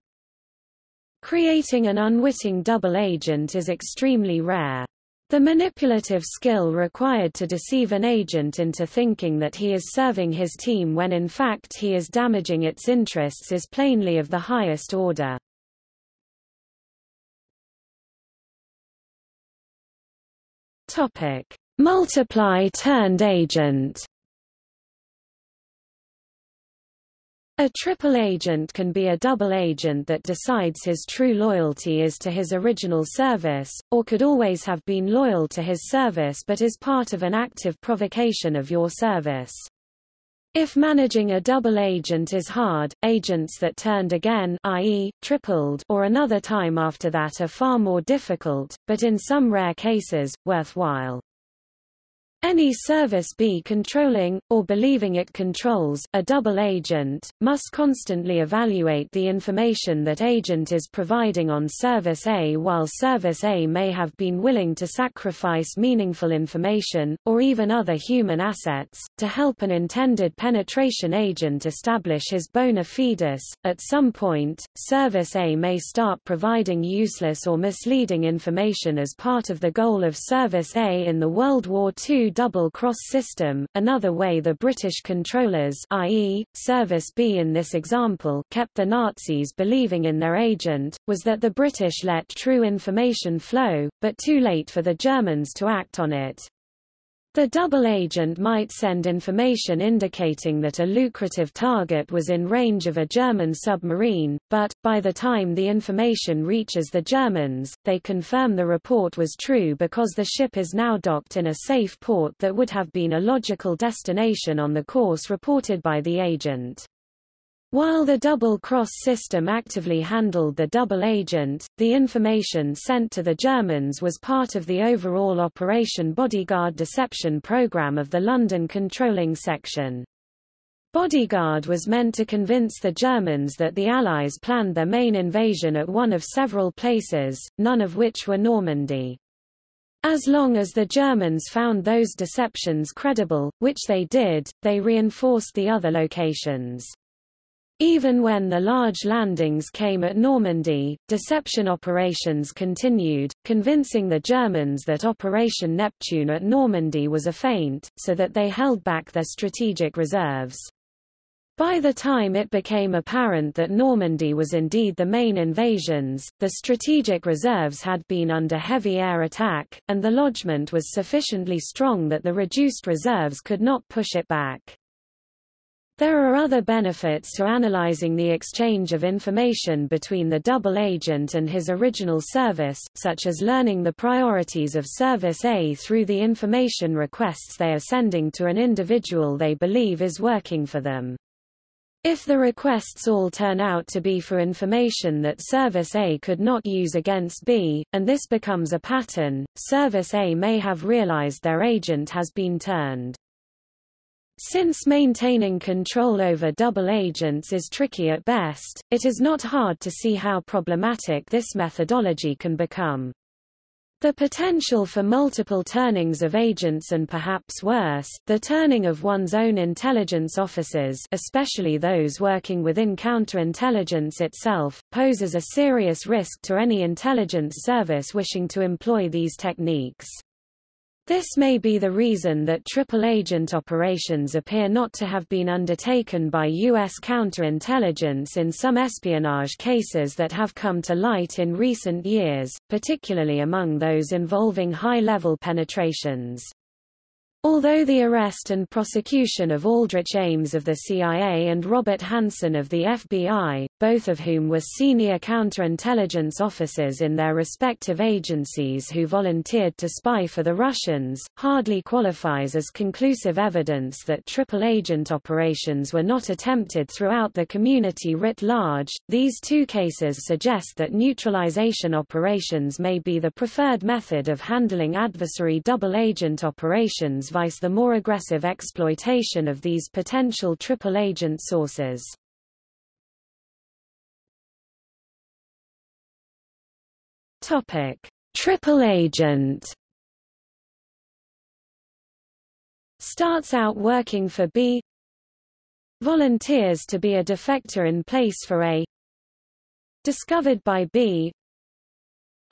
Creating an unwitting double agent is extremely rare. The manipulative skill required to deceive an agent into thinking that he is serving his team when in fact he is damaging its interests is plainly of the highest order. Topic: Multiply turned agent. A triple agent can be a double agent that decides his true loyalty is to his original service, or could always have been loyal to his service but is part of an active provocation of your service. If managing a double agent is hard, agents that turned again i.e., tripled or another time after that are far more difficult, but in some rare cases, worthwhile. Any service B controlling, or believing it controls, a double agent, must constantly evaluate the information that agent is providing on service A while service A may have been willing to sacrifice meaningful information, or even other human assets, to help an intended penetration agent establish his bona fides. At some point, service A may start providing useless or misleading information as part of the goal of service A in the World War II double-cross system. Another way the British controllers i.e., Service B in this example kept the Nazis believing in their agent, was that the British let true information flow, but too late for the Germans to act on it. The double agent might send information indicating that a lucrative target was in range of a German submarine, but, by the time the information reaches the Germans, they confirm the report was true because the ship is now docked in a safe port that would have been a logical destination on the course reported by the agent. While the double-cross system actively handled the double agent, the information sent to the Germans was part of the overall Operation Bodyguard deception program of the London Controlling Section. Bodyguard was meant to convince the Germans that the Allies planned their main invasion at one of several places, none of which were Normandy. As long as the Germans found those deceptions credible, which they did, they reinforced the other locations. Even when the large landings came at Normandy, deception operations continued, convincing the Germans that Operation Neptune at Normandy was a feint, so that they held back their strategic reserves. By the time it became apparent that Normandy was indeed the main invasions, the strategic reserves had been under heavy air attack, and the lodgment was sufficiently strong that the reduced reserves could not push it back. There are other benefits to analyzing the exchange of information between the double agent and his original service, such as learning the priorities of Service A through the information requests they are sending to an individual they believe is working for them. If the requests all turn out to be for information that Service A could not use against B, and this becomes a pattern, Service A may have realized their agent has been turned. Since maintaining control over double agents is tricky at best, it is not hard to see how problematic this methodology can become. The potential for multiple turnings of agents and perhaps worse, the turning of one's own intelligence officers especially those working within counterintelligence itself, poses a serious risk to any intelligence service wishing to employ these techniques. This may be the reason that triple-agent operations appear not to have been undertaken by U.S. counterintelligence in some espionage cases that have come to light in recent years, particularly among those involving high-level penetrations. Although the arrest and prosecution of Aldrich Ames of the CIA and Robert Hanssen of the FBI, both of whom were senior counterintelligence officers in their respective agencies who volunteered to spy for the Russians, hardly qualifies as conclusive evidence that triple agent operations were not attempted throughout the community writ large. These two cases suggest that neutralization operations may be the preferred method of handling adversary double agent operations the more aggressive exploitation of these potential triple agent sources. Topic: Triple agent starts out working for B volunteers to be a defector in place for A discovered by B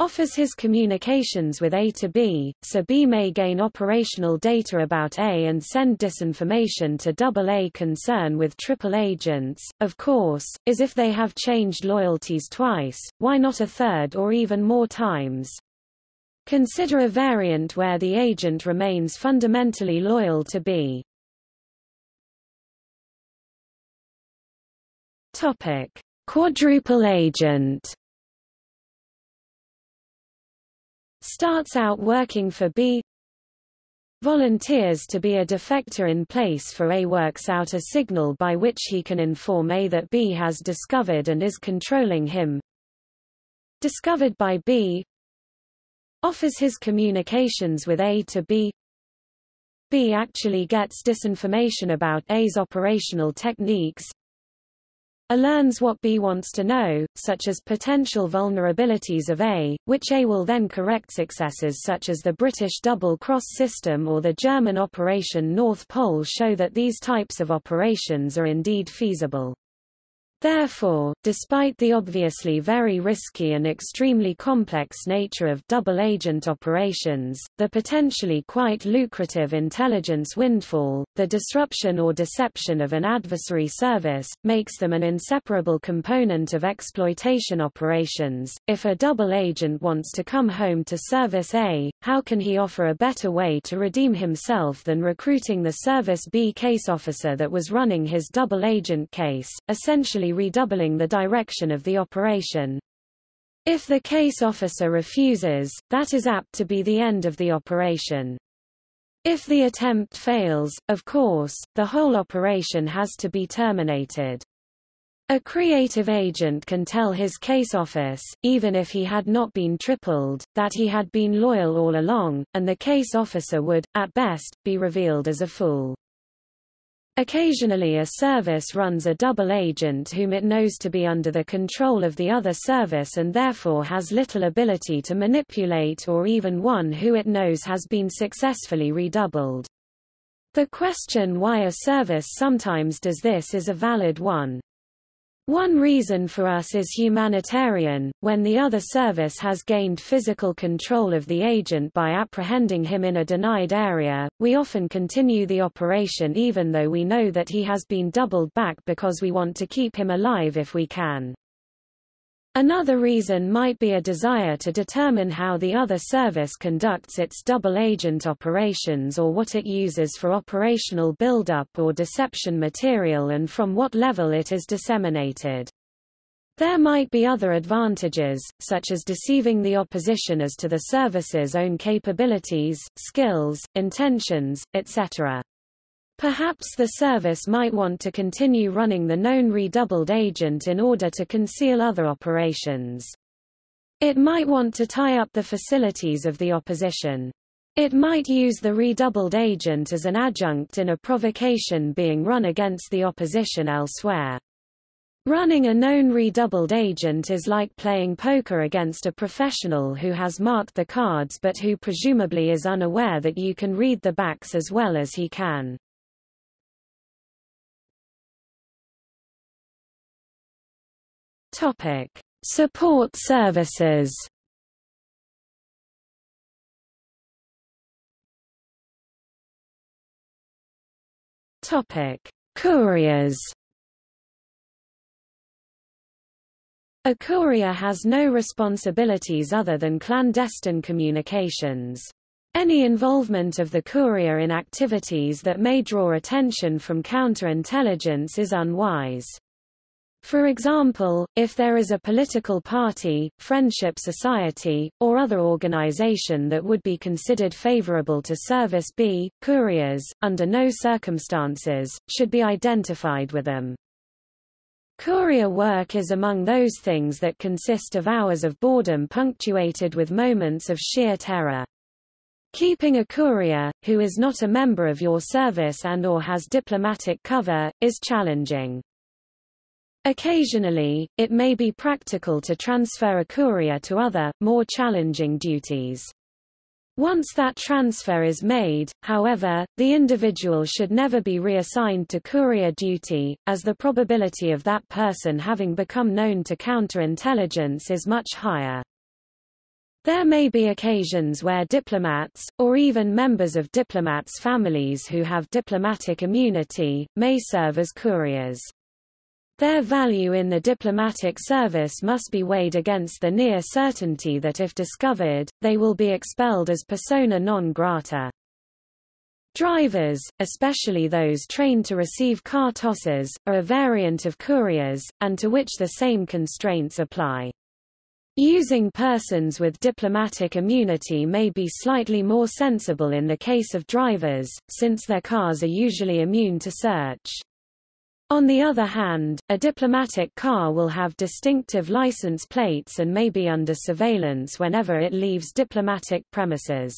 offers his communications with A to B, so B may gain operational data about A and send disinformation to double A concern with triple agents, of course, is if they have changed loyalties twice, why not a third or even more times? Consider a variant where the agent remains fundamentally loyal to B. Topic. Quadruple agent starts out working for B volunteers to be a defector in place for A works out a signal by which he can inform A that B has discovered and is controlling him. Discovered by B offers his communications with A to B. B actually gets disinformation about A's operational techniques a learns what B wants to know, such as potential vulnerabilities of A, which A will then correct successes such as the British double-cross system or the German Operation North Pole show that these types of operations are indeed feasible. Therefore, despite the obviously very risky and extremely complex nature of double-agent operations, the potentially quite lucrative intelligence windfall, the disruption or deception of an adversary service, makes them an inseparable component of exploitation operations. If a double agent wants to come home to Service A, how can he offer a better way to redeem himself than recruiting the Service B case officer that was running his double agent case, essentially redoubling the direction of the operation. If the case officer refuses, that is apt to be the end of the operation. If the attempt fails, of course, the whole operation has to be terminated. A creative agent can tell his case office, even if he had not been tripled, that he had been loyal all along, and the case officer would, at best, be revealed as a fool. Occasionally a service runs a double agent whom it knows to be under the control of the other service and therefore has little ability to manipulate or even one who it knows has been successfully redoubled. The question why a service sometimes does this is a valid one. One reason for us is humanitarian, when the other service has gained physical control of the agent by apprehending him in a denied area, we often continue the operation even though we know that he has been doubled back because we want to keep him alive if we can. Another reason might be a desire to determine how the other service conducts its double-agent operations or what it uses for operational buildup or deception material and from what level it is disseminated. There might be other advantages, such as deceiving the opposition as to the service's own capabilities, skills, intentions, etc. Perhaps the service might want to continue running the known redoubled agent in order to conceal other operations. It might want to tie up the facilities of the opposition. It might use the redoubled agent as an adjunct in a provocation being run against the opposition elsewhere. Running a known redoubled agent is like playing poker against a professional who has marked the cards but who presumably is unaware that you can read the backs as well as he can. Topic: Support services. Topic: Couriers. A courier has no responsibilities other than clandestine communications. Any involvement of the courier in activities that may draw attention from counterintelligence is unwise. For example, if there is a political party, friendship society, or other organization that would be considered favorable to Service B, couriers, under no circumstances, should be identified with them. Courier work is among those things that consist of hours of boredom punctuated with moments of sheer terror. Keeping a courier, who is not a member of your service and or has diplomatic cover, is challenging. Occasionally, it may be practical to transfer a courier to other, more challenging duties. Once that transfer is made, however, the individual should never be reassigned to courier duty, as the probability of that person having become known to counterintelligence is much higher. There may be occasions where diplomats, or even members of diplomats' families who have diplomatic immunity, may serve as couriers. Their value in the diplomatic service must be weighed against the near certainty that if discovered, they will be expelled as persona non grata. Drivers, especially those trained to receive car tosses, are a variant of couriers, and to which the same constraints apply. Using persons with diplomatic immunity may be slightly more sensible in the case of drivers, since their cars are usually immune to search. On the other hand, a diplomatic car will have distinctive license plates and may be under surveillance whenever it leaves diplomatic premises.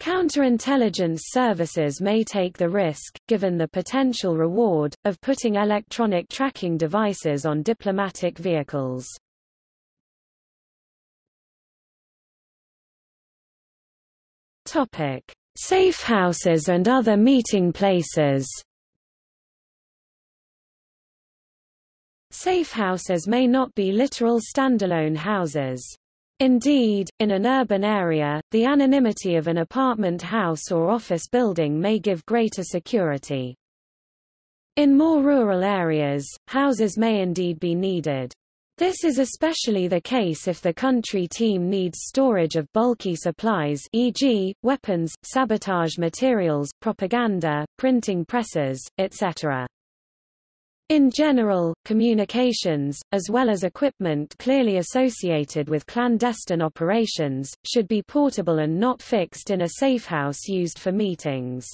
Counterintelligence services may take the risk, given the potential reward, of putting electronic tracking devices on diplomatic vehicles. Topic: Safe houses and other meeting places. Safe houses may not be literal standalone houses. Indeed, in an urban area, the anonymity of an apartment house or office building may give greater security. In more rural areas, houses may indeed be needed. This is especially the case if the country team needs storage of bulky supplies e.g., weapons, sabotage materials, propaganda, printing presses, etc. In general, communications, as well as equipment clearly associated with clandestine operations, should be portable and not fixed in a safehouse used for meetings.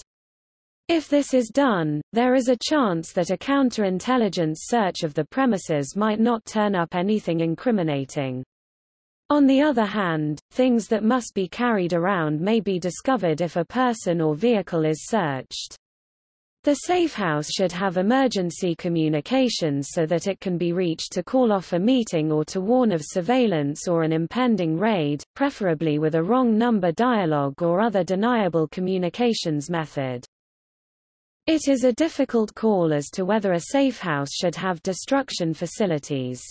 If this is done, there is a chance that a counterintelligence search of the premises might not turn up anything incriminating. On the other hand, things that must be carried around may be discovered if a person or vehicle is searched. The safehouse should have emergency communications so that it can be reached to call off a meeting or to warn of surveillance or an impending raid, preferably with a wrong number dialogue or other deniable communications method. It is a difficult call as to whether a safehouse should have destruction facilities.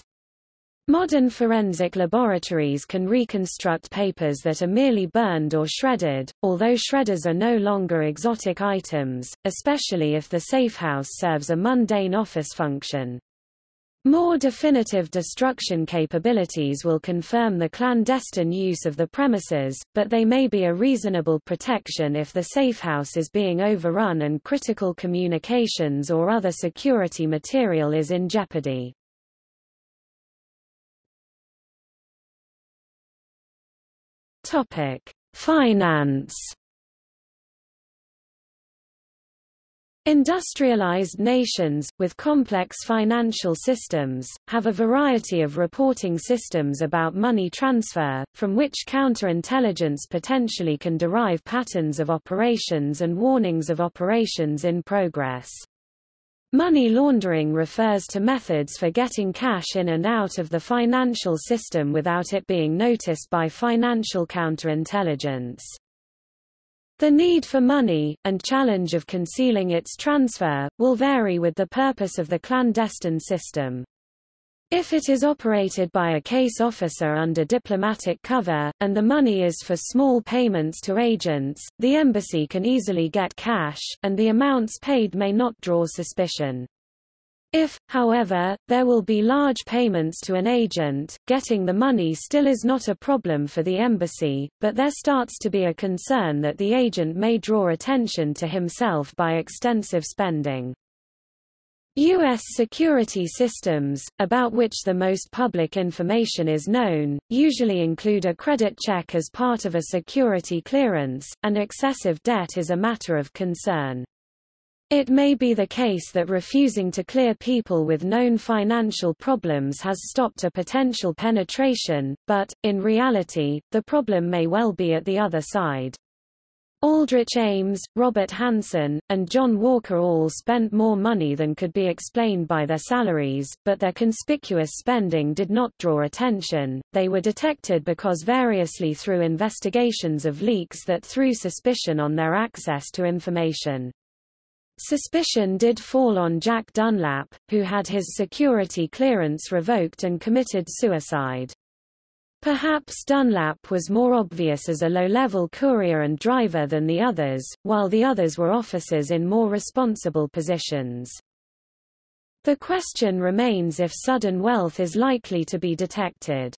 Modern forensic laboratories can reconstruct papers that are merely burned or shredded, although shredders are no longer exotic items, especially if the safehouse serves a mundane office function. More definitive destruction capabilities will confirm the clandestine use of the premises, but they may be a reasonable protection if the safehouse is being overrun and critical communications or other security material is in jeopardy. Topic: Finance. Industrialized nations, with complex financial systems, have a variety of reporting systems about money transfer, from which counterintelligence potentially can derive patterns of operations and warnings of operations in progress. Money laundering refers to methods for getting cash in and out of the financial system without it being noticed by financial counterintelligence. The need for money, and challenge of concealing its transfer, will vary with the purpose of the clandestine system. If it is operated by a case officer under diplomatic cover, and the money is for small payments to agents, the embassy can easily get cash, and the amounts paid may not draw suspicion. If, however, there will be large payments to an agent, getting the money still is not a problem for the embassy, but there starts to be a concern that the agent may draw attention to himself by extensive spending. U.S. security systems, about which the most public information is known, usually include a credit check as part of a security clearance, and excessive debt is a matter of concern. It may be the case that refusing to clear people with known financial problems has stopped a potential penetration, but, in reality, the problem may well be at the other side. Aldrich Ames, Robert Hanssen, and John Walker all spent more money than could be explained by their salaries, but their conspicuous spending did not draw attention. They were detected because variously through investigations of leaks that threw suspicion on their access to information. Suspicion did fall on Jack Dunlap, who had his security clearance revoked and committed suicide. Perhaps Dunlap was more obvious as a low-level courier and driver than the others, while the others were officers in more responsible positions. The question remains if sudden wealth is likely to be detected.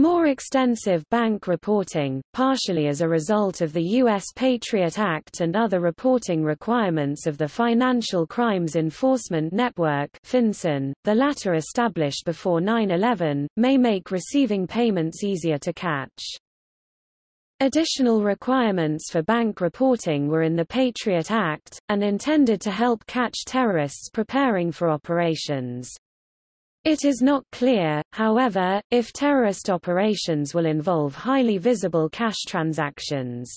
More extensive bank reporting, partially as a result of the U.S. Patriot Act and other reporting requirements of the Financial Crimes Enforcement Network FinCEN, the latter established before 9-11, may make receiving payments easier to catch. Additional requirements for bank reporting were in the Patriot Act, and intended to help catch terrorists preparing for operations. It is not clear, however, if terrorist operations will involve highly visible cash transactions.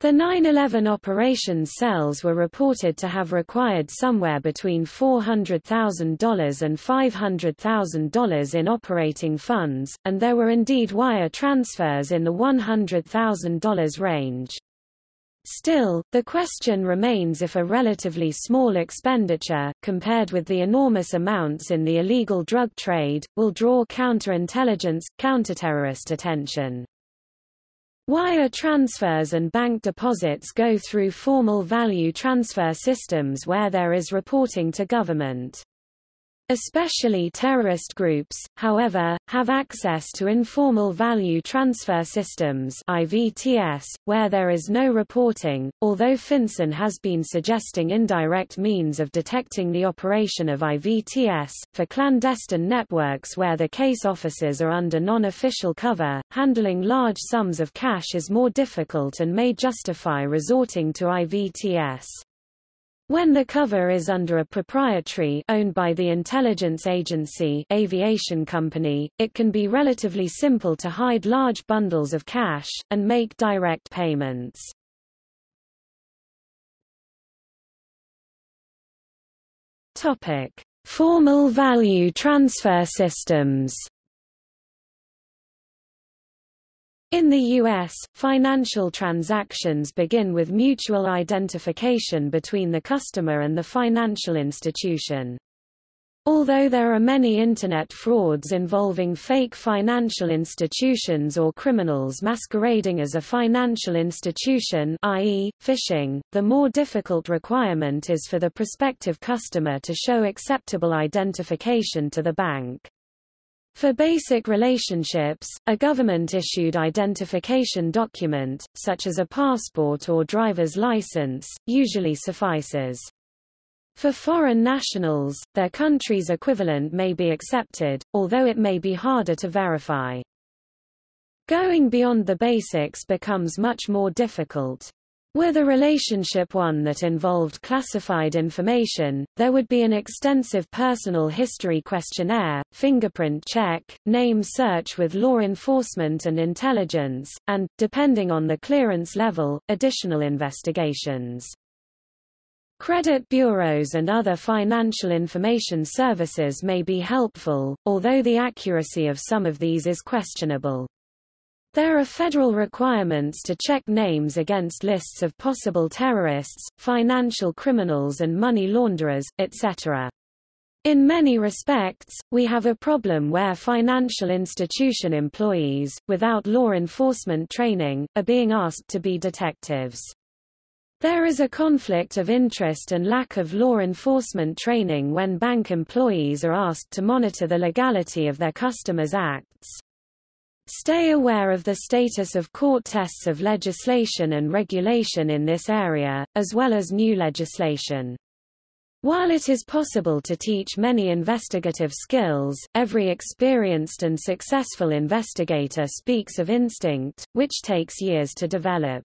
The 9-11 operations cells were reported to have required somewhere between $400,000 and $500,000 in operating funds, and there were indeed wire transfers in the $100,000 range. Still, the question remains if a relatively small expenditure, compared with the enormous amounts in the illegal drug trade, will draw counterintelligence, counterterrorist attention. Wire transfers and bank deposits go through formal value transfer systems where there is reporting to government. Especially terrorist groups, however, have access to informal value transfer systems IVTS, where there is no reporting, although FinCEN has been suggesting indirect means of detecting the operation of IVTS. For clandestine networks where the case officers are under non-official cover, handling large sums of cash is more difficult and may justify resorting to IVTS. When the cover is under a proprietary owned by the intelligence agency aviation company, it can be relatively simple to hide large bundles of cash, and make direct payments. Topic. Formal value transfer systems In the U.S., financial transactions begin with mutual identification between the customer and the financial institution. Although there are many Internet frauds involving fake financial institutions or criminals masquerading as a financial institution i.e., phishing, the more difficult requirement is for the prospective customer to show acceptable identification to the bank. For basic relationships, a government-issued identification document, such as a passport or driver's license, usually suffices. For foreign nationals, their country's equivalent may be accepted, although it may be harder to verify. Going beyond the basics becomes much more difficult. Were the relationship one that involved classified information, there would be an extensive personal history questionnaire, fingerprint check, name search with law enforcement and intelligence, and, depending on the clearance level, additional investigations. Credit bureaus and other financial information services may be helpful, although the accuracy of some of these is questionable. There are federal requirements to check names against lists of possible terrorists, financial criminals and money launderers, etc. In many respects, we have a problem where financial institution employees, without law enforcement training, are being asked to be detectives. There is a conflict of interest and lack of law enforcement training when bank employees are asked to monitor the legality of their customers' acts. Stay aware of the status of court tests of legislation and regulation in this area, as well as new legislation. While it is possible to teach many investigative skills, every experienced and successful investigator speaks of instinct, which takes years to develop.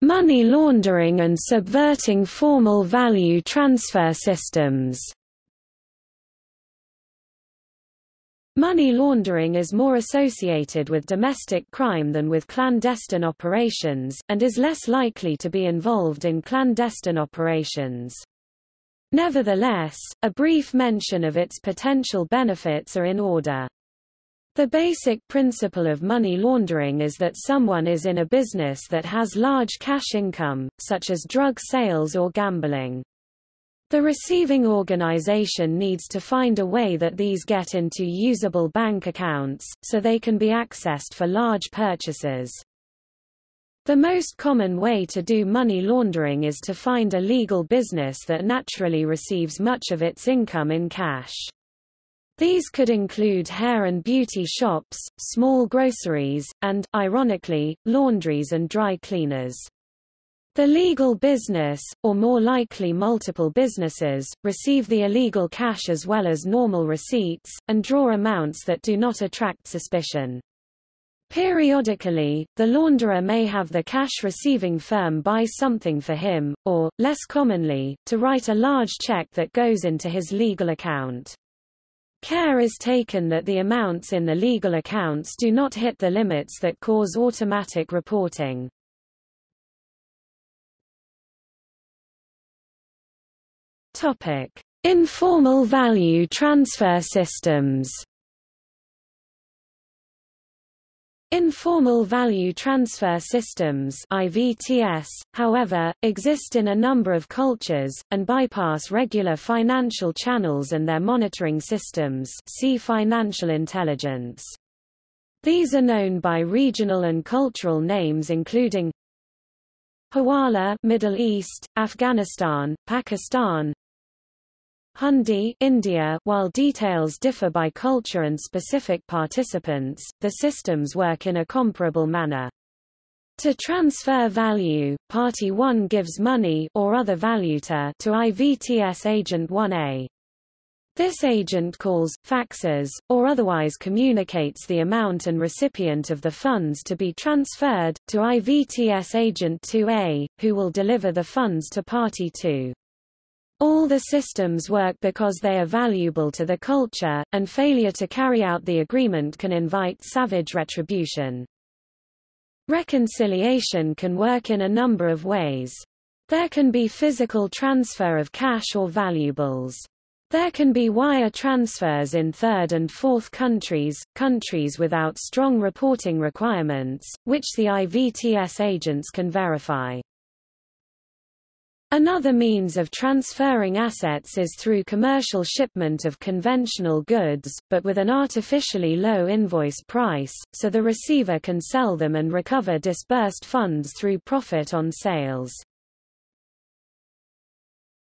Money laundering and subverting formal value transfer systems. Money laundering is more associated with domestic crime than with clandestine operations, and is less likely to be involved in clandestine operations. Nevertheless, a brief mention of its potential benefits are in order. The basic principle of money laundering is that someone is in a business that has large cash income, such as drug sales or gambling. The receiving organization needs to find a way that these get into usable bank accounts, so they can be accessed for large purchases. The most common way to do money laundering is to find a legal business that naturally receives much of its income in cash. These could include hair and beauty shops, small groceries, and, ironically, laundries and dry cleaners. The legal business, or more likely multiple businesses, receive the illegal cash as well as normal receipts, and draw amounts that do not attract suspicion. Periodically, the launderer may have the cash-receiving firm buy something for him, or, less commonly, to write a large check that goes into his legal account. Care is taken that the amounts in the legal accounts do not hit the limits that cause automatic reporting. Topic: Informal value transfer systems. Informal value transfer systems IVTS, however, exist in a number of cultures, and bypass regular financial channels and their monitoring systems see financial intelligence. These are known by regional and cultural names including Hawala Middle East, Afghanistan, Pakistan Hundi India While details differ by culture and specific participants, the systems work in a comparable manner. To transfer value, Party 1 gives money or other valuta to IVTS Agent 1A. This agent calls, faxes, or otherwise communicates the amount and recipient of the funds to be transferred, to IVTS Agent 2A, who will deliver the funds to Party 2. All the systems work because they are valuable to the culture, and failure to carry out the agreement can invite savage retribution. Reconciliation can work in a number of ways. There can be physical transfer of cash or valuables. There can be wire transfers in third and fourth countries, countries without strong reporting requirements, which the IVTS agents can verify. Another means of transferring assets is through commercial shipment of conventional goods, but with an artificially low invoice price, so the receiver can sell them and recover disbursed funds through profit on sales.